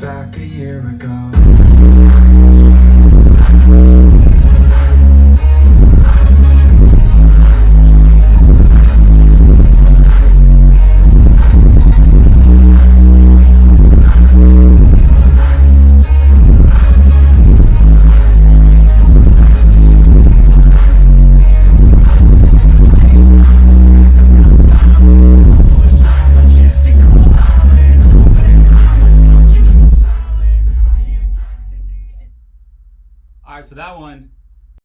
back a year ago. All right, so that one